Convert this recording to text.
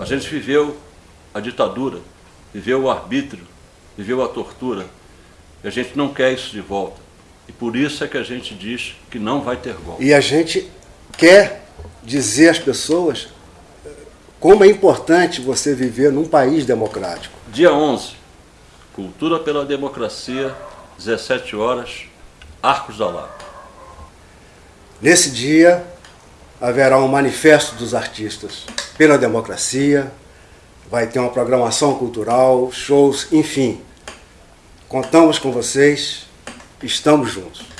A gente viveu a ditadura, viveu o arbítrio, viveu a tortura. E a gente não quer isso de volta. E por isso é que a gente diz que não vai ter golpe. E a gente quer dizer às pessoas como é importante você viver num país democrático. Dia 11, Cultura pela Democracia, 17 horas, Arcos da Lapa. Nesse dia haverá um manifesto dos artistas pela democracia, vai ter uma programação cultural, shows, enfim. Contamos com vocês, estamos juntos.